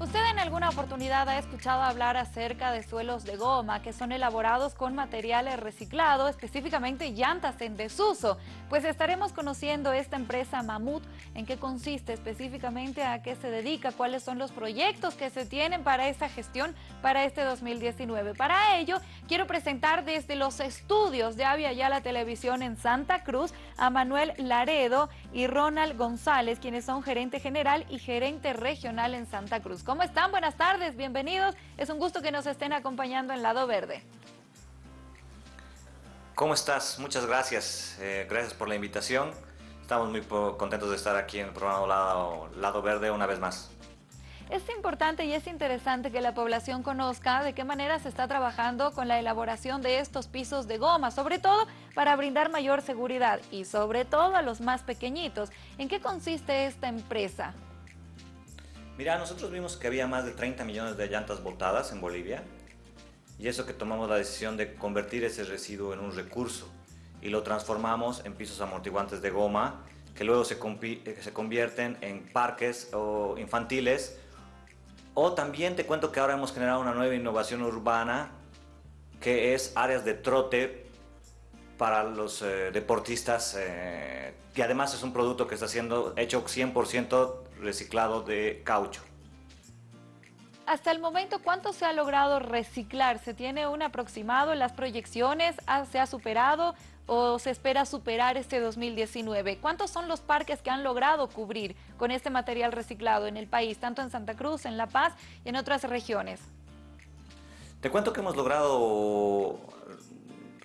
¿Usted alguna oportunidad ha escuchado hablar acerca de suelos de goma que son elaborados con materiales reciclados, específicamente llantas en desuso? Pues estaremos conociendo esta empresa Mamut, en qué consiste específicamente, a qué se dedica, cuáles son los proyectos que se tienen para esta gestión para este 2019. Para ello, quiero presentar desde los estudios de Avia la Televisión en Santa Cruz a Manuel Laredo y Ronald González, quienes son gerente general y gerente regional en Santa Cruz. ¿Cómo están? Buenas tardes, bienvenidos. Es un gusto que nos estén acompañando en Lado Verde. ¿Cómo estás? Muchas gracias. Eh, gracias por la invitación. Estamos muy contentos de estar aquí en el programa Lado, Lado Verde una vez más. Es importante y es interesante que la población conozca de qué manera se está trabajando con la elaboración de estos pisos de goma, sobre todo para brindar mayor seguridad y sobre todo a los más pequeñitos. ¿En qué consiste esta empresa? Mira, nosotros vimos que había más de 30 millones de llantas botadas en Bolivia y eso que tomamos la decisión de convertir ese residuo en un recurso y lo transformamos en pisos amortiguantes de goma que luego se, eh, se convierten en parques o infantiles. O también te cuento que ahora hemos generado una nueva innovación urbana que es áreas de trote para los eh, deportistas eh, y además es un producto que está siendo hecho 100% reciclado de caucho. Hasta el momento, ¿cuánto se ha logrado reciclar? ¿Se tiene un aproximado en las proyecciones? ¿Se ha superado o se espera superar este 2019? ¿Cuántos son los parques que han logrado cubrir con este material reciclado en el país, tanto en Santa Cruz, en La Paz y en otras regiones? Te cuento que hemos logrado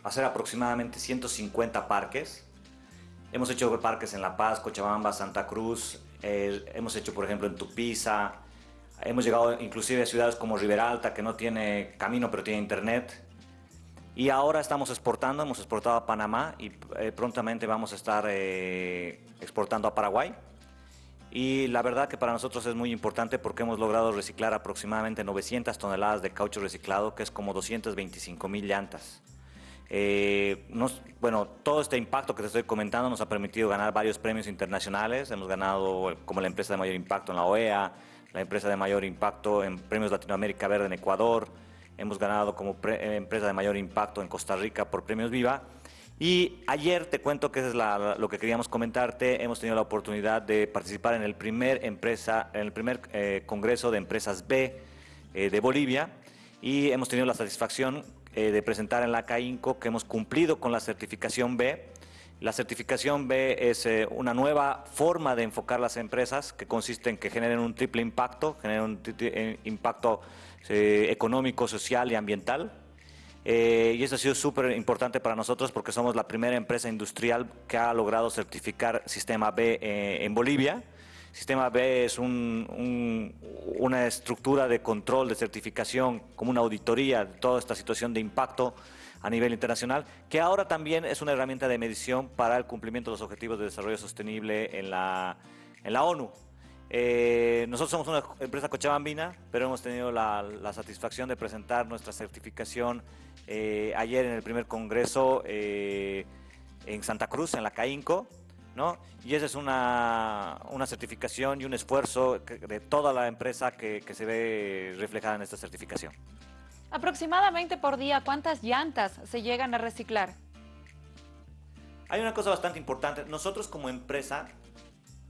hacer aproximadamente 150 parques. Hemos hecho parques en La Paz, Cochabamba, Santa Cruz, eh, hemos hecho por ejemplo en Tupiza, hemos llegado inclusive a ciudades como Riberalta que no tiene camino pero tiene internet. Y ahora estamos exportando, hemos exportado a Panamá y eh, prontamente vamos a estar eh, exportando a Paraguay. Y la verdad que para nosotros es muy importante porque hemos logrado reciclar aproximadamente 900 toneladas de caucho reciclado, que es como 225 mil llantas. Eh, bueno, todo este impacto que te estoy comentando nos ha permitido ganar varios premios internacionales. Hemos ganado como la empresa de mayor impacto en la OEA, la empresa de mayor impacto en Premios Latinoamérica Verde en Ecuador. Hemos ganado como eh, empresa de mayor impacto en Costa Rica por Premios Viva. Y ayer te cuento que es lo que queríamos comentarte. Hemos tenido la oportunidad de participar en el primer, empresa, en el primer eh, Congreso de Empresas B de Bolivia y hemos tenido la satisfacción eh, de presentar en la CAINCO que hemos cumplido con la certificación B. La certificación B es eh, una nueva forma de enfocar las empresas que consiste en que generen un triple impacto, generen un eh, impacto económico, social y ambiental. y eso ha sido súper importante para nosotros porque somos la primera empresa industrial que ha logrado certificar Sistema B en Bolivia. Sistema B es una estructura de control, de certificación, como una auditoría de toda esta situación de impacto a nivel internacional, que ahora también es una herramienta de medición para el cumplimiento de los objetivos de desarrollo sostenible en la, ONU. Eh, nosotros somos una empresa cochabambina, pero hemos tenido la, satisfacción de presentar nuestra certificación eh, ayer en el primer congreso eh, en Santa Cruz, en la CAINCO, y esa es una, certificación y un esfuerzo de toda la empresa que, se ve reflejada en esta certificación. Aproximadamente por día, ¿cuántas llantas se llegan a reciclar? Hay una cosa bastante importante. Nosotros como empresa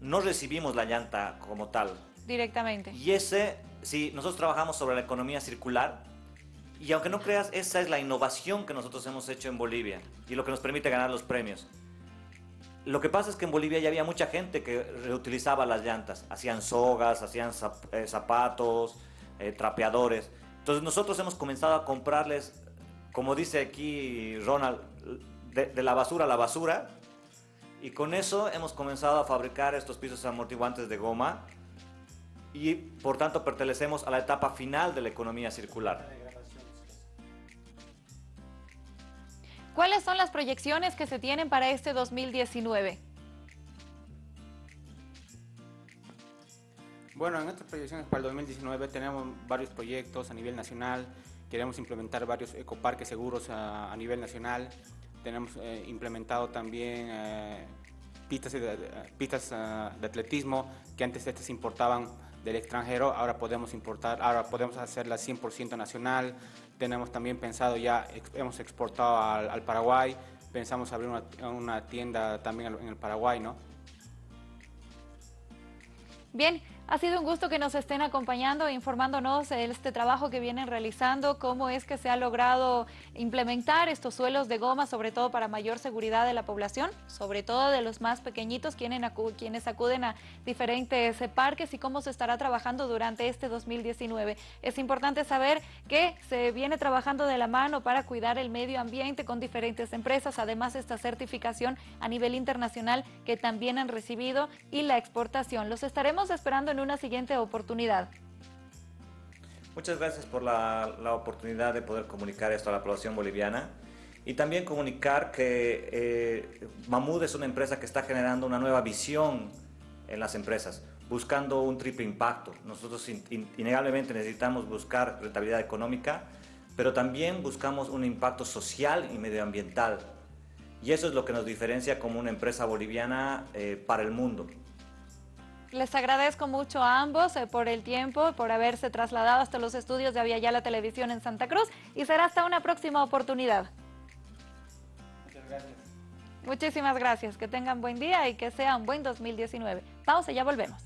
no recibimos la llanta como tal. Directamente. Y ese, sí, nosotros trabajamos sobre la economía circular y aunque no creas, esa es la innovación que nosotros hemos hecho en Bolivia y lo que nos permite ganar los premios. Lo que pasa es que en Bolivia ya había mucha gente que reutilizaba las llantas, hacían sogas, hacían eh, zapatos, eh, trapeadores. Entonces nosotros hemos comenzado a comprarles, como dice aquí Ronald, de, la basura a la basura. Y con eso hemos comenzado a fabricar estos pisos amortiguantes de goma y por tanto pertenecemos a la etapa final de la economía circular. ¿Cuáles son las proyecciones que se tienen para este 2019? Bueno, en estas proyecciones para el 2019 tenemos varios proyectos a nivel nacional, queremos implementar varios ecoparques seguros a, nivel nacional, tenemos eh, implementado también eh, pistas, de, pistas ah, de atletismo que antes estas importaban del extranjero, ahora podemos importar, ahora podemos hacerla 100% nacional, tenemos también pensado ya, hemos exportado al, Paraguay, pensamos abrir una, una tienda también en el Paraguay, ¿no? Bien, ha sido un gusto que nos estén acompañando e informándonos de este trabajo que vienen realizando, cómo es que se ha logrado implementar estos suelos de goma, sobre todo para mayor seguridad de la población, sobre todo de los más pequeñitos, quienes acuden a diferentes parques y cómo se estará trabajando durante este 2019. Es importante saber que se viene trabajando de la mano para cuidar el medio ambiente con diferentes empresas, además esta certificación a nivel internacional que también han recibido y la exportación. Los estaremos esperando en una siguiente oportunidad. Muchas gracias por la, oportunidad de poder comunicar esto a la población boliviana y también comunicar que eh, Mamud es una empresa que está generando una nueva visión en las empresas, buscando un triple impacto. Nosotros innegablemente necesitamos buscar rentabilidad económica, pero también buscamos un impacto social y medioambiental. Y eso es lo que nos diferencia como una empresa boliviana eh, para el mundo. Les agradezco mucho a ambos eh, por el tiempo, por haberse trasladado hasta los estudios de Aviala Televisión en Santa Cruz y será hasta una próxima oportunidad. Muchas gracias. Muchísimas gracias, que tengan buen día y que sea un buen 2019. Pausa, ya volvemos.